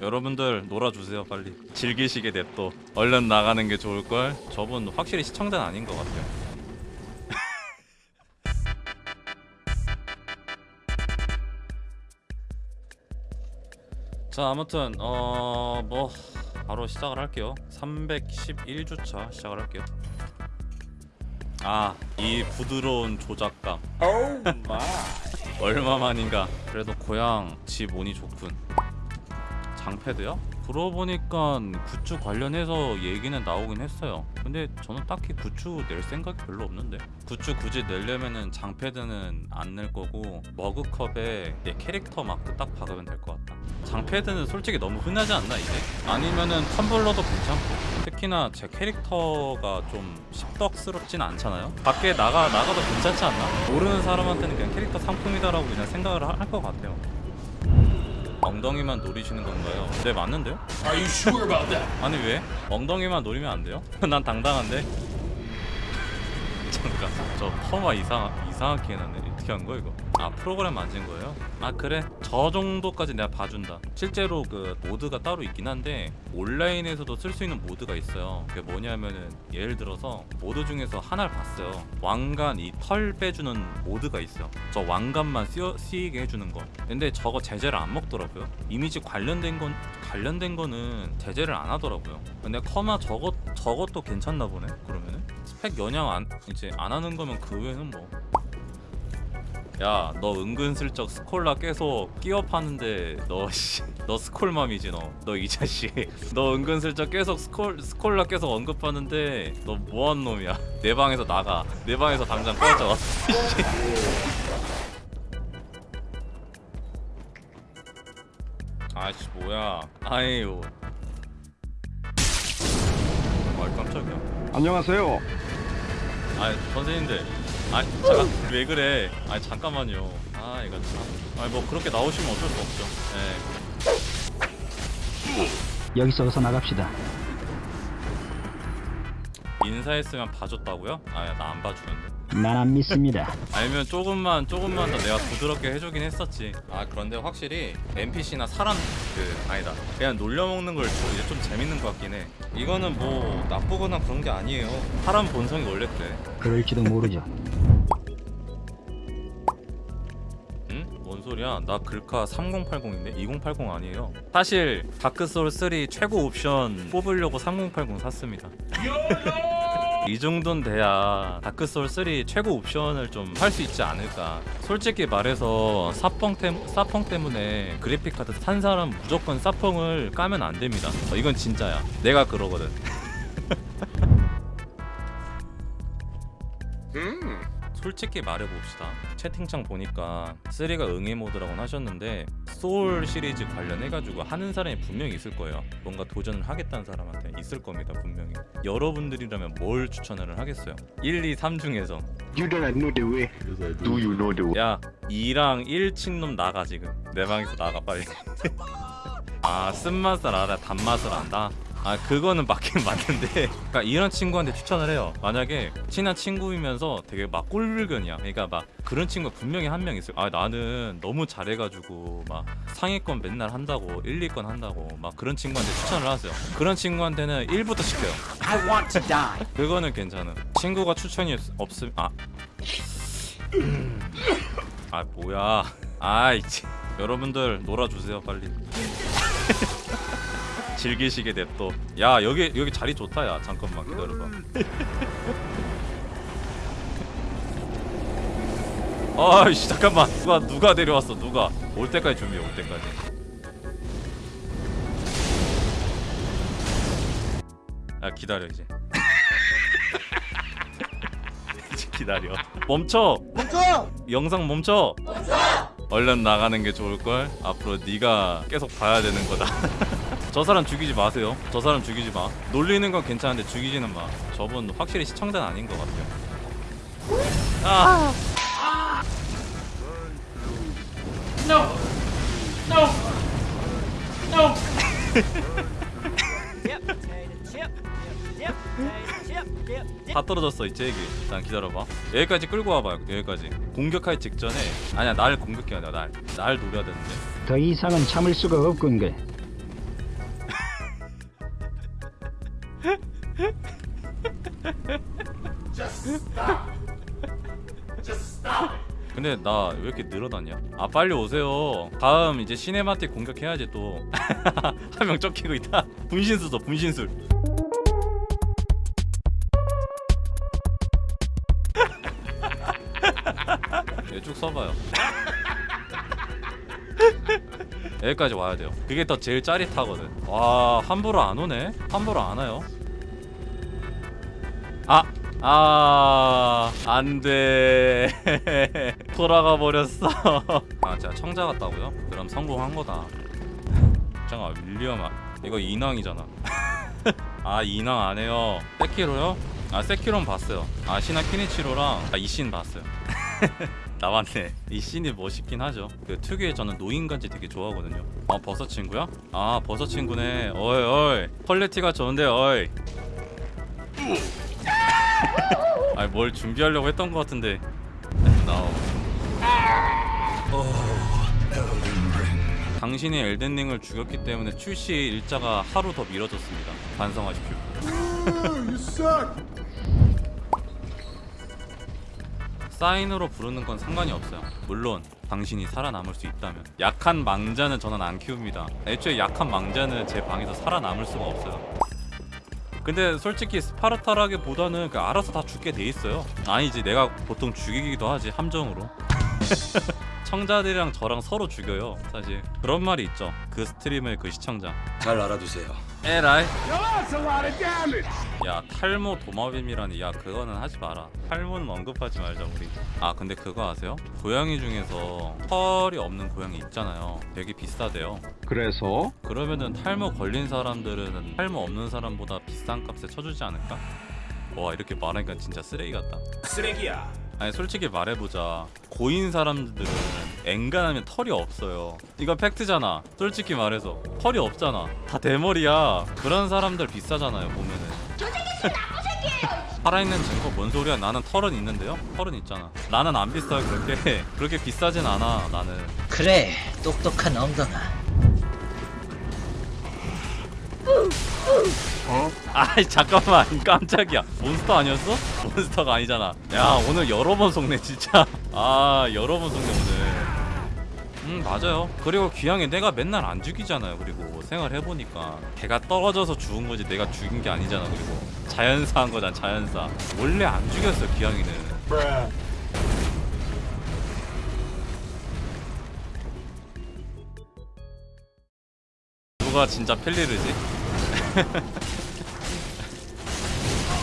여러분들 놀아주세요 빨리. 즐기시게 냅둬 얼른 나가는 게 좋을걸? 저분 확실히 시청자는 아닌 것 같아요. 자 아무튼 어 뭐 바로 시작을 할게요. 311주차 시작을 할게요. 아 이 부드러운 조작감. Oh. 얼마만인가. 그래도 고향 집 운이 좋군 장패드요? 들어보니까 굿즈 관련해서 얘기는 나오긴 했어요 근데 저는 딱히 굿즈 낼 생각이 별로 없는데 굿즈 굳이 내려면은 장패드는 안 낼 거고 머그컵에 내 캐릭터 마크 딱 박으면 될 것 같다 장패드는 솔직히 너무 흔하지 않나 이제? 아니면은 텀블러도 괜찮고 특히나 제 캐릭터가 좀 십덕스럽진 않잖아요 밖에 나가, 나가도 괜찮지 않나? 모르는 사람한테는 그냥 캐릭터 상품이다라고 그냥 생각을 할 것 같아요 엉덩이만 노리시는 건가요? 네 맞는데요? Are you sure about that? 아니 왜? 엉덩이만 노리면 안 돼요? 난 당당한데. 잠깐 저 퍼마 이상 이상하게 해놨네. 어떻게 한 거야 이거? 아 프로그램 만진 거예요? 아 그래 저 정도까지 내가 봐준다. 실제로 그 모드가 따로 있긴 한데 온라인에서도 쓸 수 있는 모드가 있어요. 그게 뭐냐면은 예를 들어서 모드 중에서 하나를 봤어요. 왕관 이 털 빼주는 모드가 있어요. 저 왕관만 쓰여, 쓰이게 해주는 거. 근데 저거 제재를 안 먹더라고요. 이미지 관련된 건 관련된 거는 제재를 안 하더라고요. 근데 커마 저것 저것도 괜찮나 보네. 그러면은 스펙 연양 안 이제 안 하는 거면 그 외에는 뭐. 야, 너 은근슬쩍 스콜라 계속 끼어 파는데 너 씨, 너 스콜맘이지 너. 너 이 자식. 너 은근슬쩍 계속 스콜 스콜라 계속 언급하는데 너 뭐한 놈이야? 내 방에서 나가. 내 방에서 당장 꺼져. 아씨 뭐야? 아이유. 아 깜짝이야. 안녕하세요. 아 선생님들 아 잠깐 왜 그래? 아 잠깐만요. 아 이거 참아뭐 그렇게 나오시면 어쩔 수 없죠. 예. 여기서 어서 나갑시다. 인사했으면 봐줬다고요? 아나안 봐주는데 난 안 믿습니다. 아니면 조금만 조금만 더 내가 부드럽게 해주긴 했었지 아 그런데 확실히 NPC나 사람 그 아니다 그냥 놀려먹는 걸 좀- 이제 좀 재밌는 것 같긴 해 이거는 뭐 나쁘거나 그런 게 아니에요 사람 본성이 원래 그래 그럴지도 모르죠. 소리야? 나 글카 3080인데 2080 아니에요. 사실 다크소울 3 최고 옵션 뽑으려고 3080 샀습니다. 이 정도는 돼야 다크소울 3 최고 옵션을 좀 할 수 있지 않을까. 솔직히 말해서 사펑, 템, 사펑 때문에 그래픽 카드 산 사람 무조건 사펑을 까면 안 됩니다. 어, 이건 진짜야. 내가 그러거든. Hmm. 솔직히 말해봅시다. 채팅창 보니까 3가 응애 모드라고 하셨는데 소울 시리즈 관련해가지고 하는 사람이 분명히 있을 거예요. 뭔가 도전을 하겠다는 사람한테 있을 겁니다 분명히. 여러분들이라면 뭘 추천을 하겠어요? 1, 2, 3 중에서. You don't know the way. Do you know the way? 야 2랑 1친 놈 나가 지금. 내 방에서 나가 빨리. 아 쓴맛을 알아 단맛을 안다 아 그거는 맞긴 맞는데 그러니까 이런 친구한테 추천을 해요 만약에 친한 친구이면서 되게 막 꼴불견이야 그러니까 막 그런 친구가 분명히 한 명 있어요 아 나는 너무 잘해가지고 막 상위권 맨날 한다고 1, 2권 한다고 막 그런 친구한테 추천을 하세요 그런 친구한테는 1부터 시켜요 I want to die. 그거는 괜찮아. 친구가 추천이 없- 없음 아. 아 뭐야. 아이 참. 여러분들 놀아주세요 빨리. 즐기시게 냅둬. 야 여기 여기 자리 좋다 야 잠깐만 기다려봐. 아이씨 잠깐만 누가 누가 데려왔어 누가 올 때까지 준비해 올 때까지. 아 기다려 이제. 이제 기다려. 멈춰. 멈춰. 영상 멈춰. 얼른 나가는 게 좋을 걸. 앞으로 네가 계속 봐야 되는 거다. 저 사람 죽이지 마세요. 저 사람 죽이지 마. 놀리는 건 괜찮은데 죽이지는 마. 저분 확실히 시청자는 아닌 것 같아요. 아. No. No. No. 다 떨어졌어 이제 얘기. 일단 기다려봐. 여기까지 끌고 와봐. 여기까지. 공격할 직전에 아니야 날 공격해야 돼. 날. 날 노려야 되는데. 더 이상은 참을 수가 없군 그. 근데 나 왜 이렇게 늘어났냐? 아 빨리 오세요. 다음 이제 시네마틱 공격해야지 또 한 명 쫓기고 있다. 분신술 써 분신술. 얘쭉 써봐요. 여기까지 와야 돼요. 그게 더 제일 짜릿하거든. 와 함부로 안 오네? 함부로 안 와요? 아, 아, 안 돼. 돌아가 버렸어. 아, 제가 청자 같다고요? 그럼 성공한 거다. 잠깐, 윌리엄, 아, 이거 인왕이잖아. 아, 인왕 안 해요. 세키로요? 아, 세키로는 봤어요. 아, 아시나 겐이치로랑 아, 잇신 봤어요. 나왔네. 잇신이 멋있긴 하죠. 그 특유의 저는 노인간지 되게 좋아하거든요. 아 버섯 친구야? 아 버섯 친구네. 어이 어이 퀄리티가 좋은데 어이. 아니 뭘 준비하려고 했던 것 같은데. 나오. 당신이 엘든링을 죽였기 때문에 출시 일자가 하루 더 미뤄졌습니다. 반성하십시오. 사인으로 부르는 건 상관이 없어요. 물론 당신이 살아남을 수 있다면 약한 망자는 저는 안 키웁니다. 애초에 약한 망자는 제 방에서 살아남을 수가 없어요. 근데 솔직히 스파르타라기보다는 그 알아서 다 죽게 돼 있어요. 아니지 내가 보통 죽이기도 하지 함정으로. 청자들이랑 저랑 서로 죽여요. 사실 그런 말이 있죠. 그 스트림의 그 시청자. 잘 알아두세요. 에라이. 야 탈모 도마뱀이라니 야 그거는 하지 마라 탈모는 언급하지 말자 우리 아 근데 그거 아세요? 고양이 중에서 털이 없는 고양이 있잖아요 되게 비싸대요 그래서 그러면은 탈모 걸린 사람들은 탈모 없는 사람보다 비싼 값에 쳐주지 않을까? 와 이렇게 말하니까 진짜 쓰레기 같다 쓰레기야. 아니 솔직히 말해보자. 고인 사람들은 엔간하면 털이 없어요. 이거 팩트잖아. 솔직히 말해서. 털이 없잖아. 다 대머리야. 그런 사람들 비싸잖아요 보면은. 살아있는 증거 뭔 소리야? 나는 털은 있는데요? 털은 있잖아. 나는 안 비싸요 그렇게. 그렇게 비싸진 않아 나는. 그래 똑똑한 엉덩아 아이 잠깐만. 깜짝이야. 몬스터 아니었어? 몬스터가 아니잖아. 야 오늘 여러 번 속네 진짜. 아 여러 번 속네 오늘. 음 맞아요. 그리고 귀향에 내가 맨날 안 죽이잖아요 그리고 생활해보니까. 걔가 떨어져서 죽은 거지 내가 죽인 게 아니잖아 그리고. 자연사 한 거잖아 자연사. 원래 안 죽였어 귀향이는. 누가 진짜 펠리르지?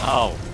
아우